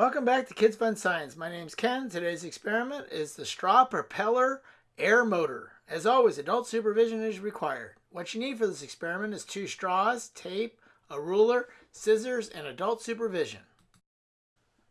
Welcome back to Kids Fun Science. My name's Ken. Today's experiment is the straw propeller air motor. As always, adult supervision is required. What you need for this experiment is two straws, tape, a ruler, scissors, and adult supervision.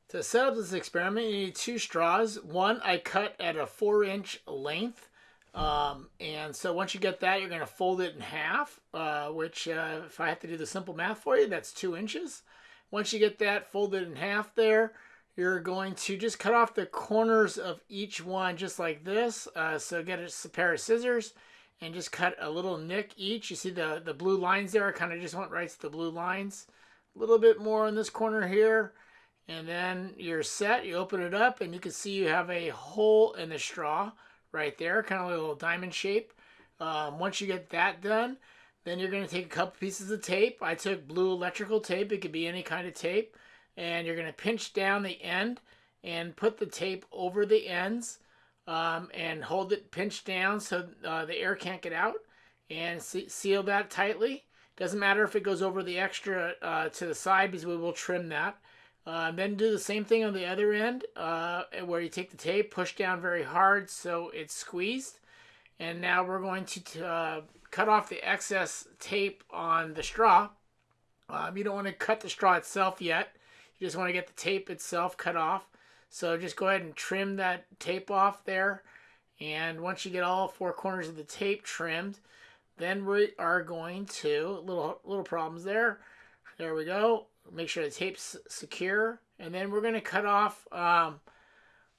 To set up this experiment, you need two straws. One I cut at a four inch length. Um, and so once you get that, you're going to fold it in half, uh, which uh, if I have to do the simple math for you, that's two inches. Once you get that folded in half there, you're going to just cut off the corners of each one just like this. Uh, so get a pair of scissors and just cut a little nick each. You see the, the blue lines there? I kind of just went right to the blue lines. A little bit more in this corner here. And then you're set. You open it up and you can see you have a hole in the straw right there, kind of like a little diamond shape. Um, once you get that done, then you're going to take a couple pieces of tape. I took blue electrical tape. It could be any kind of tape. And you're going to pinch down the end and put the tape over the ends um, and hold it pinched down so uh, the air can't get out and seal that tightly. Doesn't matter if it goes over the extra uh, to the side because we will trim that. Uh, then do the same thing on the other end uh, where you take the tape, push down very hard so it's squeezed. And now we're going to uh, cut off the excess tape on the straw. Um, you don't want to cut the straw itself yet. You just want to get the tape itself cut off. So just go ahead and trim that tape off there. And once you get all four corners of the tape trimmed, then we are going to, little, little problems there. There we go. Make sure the tape's secure. And then we're going to cut off um,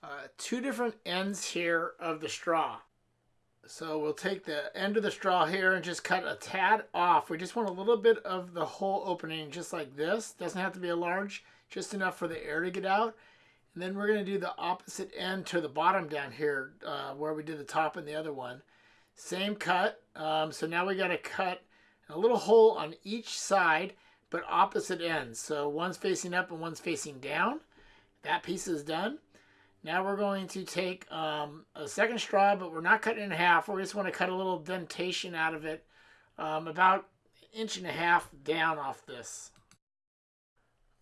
uh, two different ends here of the straw. So we'll take the end of the straw here and just cut a tad off. We just want a little bit of the hole opening just like this. Doesn't have to be a large, just enough for the air to get out. And then we're going to do the opposite end to the bottom down here uh, where we did the top and the other one. Same cut. Um, so now we got to cut a little hole on each side, but opposite ends. So one's facing up and one's facing down. That piece is done. Now we're going to take um, a second straw, but we're not cutting it in half. We just want to cut a little dentation out of it, um, about inch and a half down off this.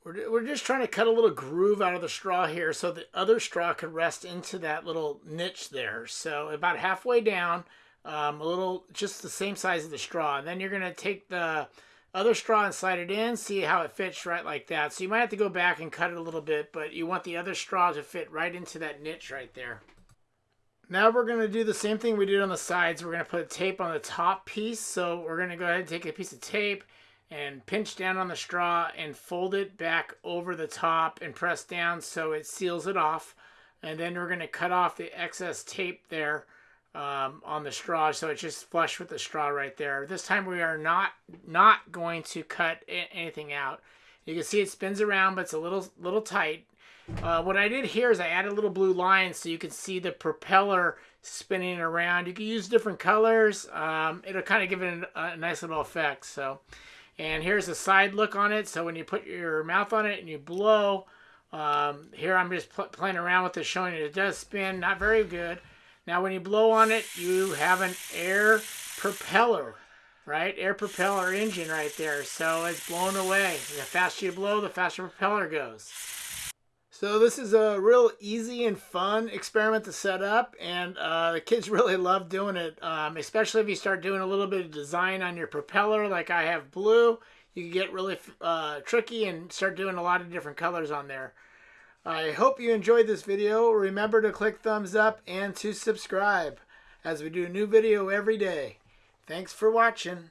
We're, we're just trying to cut a little groove out of the straw here so the other straw can rest into that little niche there. So about halfway down, um, a little, just the same size of the straw. And then you're going to take the other straw and slide it in, see how it fits right like that. So you might have to go back and cut it a little bit, but you want the other straw to fit right into that niche right there. Now we're going to do the same thing we did on the sides. We're going to put tape on the top piece. So we're going to go ahead and take a piece of tape and pinch down on the straw and fold it back over the top and press down so it seals it off. And then we're going to cut off the excess tape there um, on the straw so it's just flush with the straw right there. This time we are not not going to cut anything out. You can see it spins around but it's a little little tight. Uh, what I did here is I added a little blue line so you can see the propeller spinning around. You can use different colors. Um, it'll kind of give it a, a nice little effect. So, And here's a side look on it. So when you put your mouth on it and you blow, um, here I'm just pl playing around with it showing it. It does spin, not very good. Now when you blow on it, you have an air propeller, right? Air propeller engine right there. So it's blown away. The faster you blow, the faster propeller goes. So this is a real easy and fun experiment to set up and uh, the kids really love doing it, um, especially if you start doing a little bit of design on your propeller like I have blue. You can get really uh, tricky and start doing a lot of different colors on there. I hope you enjoyed this video. Remember to click thumbs up and to subscribe as we do a new video every day. Thanks for watching.